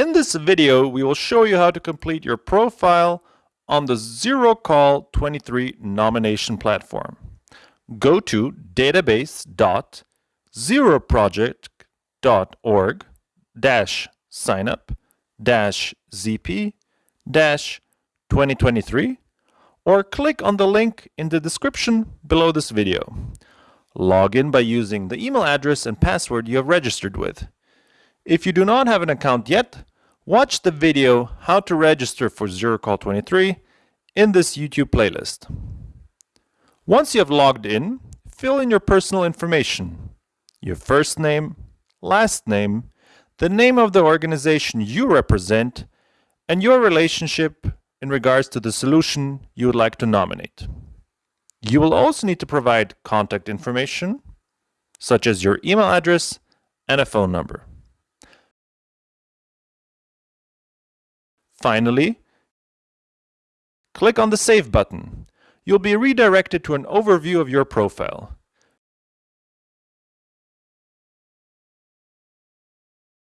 In this video, we will show you how to complete your profile on the ZeroCall23 nomination platform. Go to database.zeroproject.org dash signup dash ZP dash 2023 or click on the link in the description below this video. Log in by using the email address and password you have registered with. If you do not have an account yet, watch the video How to Register for ZeroCall23 in this YouTube playlist. Once you have logged in, fill in your personal information, your first name, last name, the name of the organization you represent, and your relationship in regards to the solution you would like to nominate. You will also need to provide contact information, such as your email address and a phone number. Finally, click on the Save button. You'll be redirected to an overview of your profile.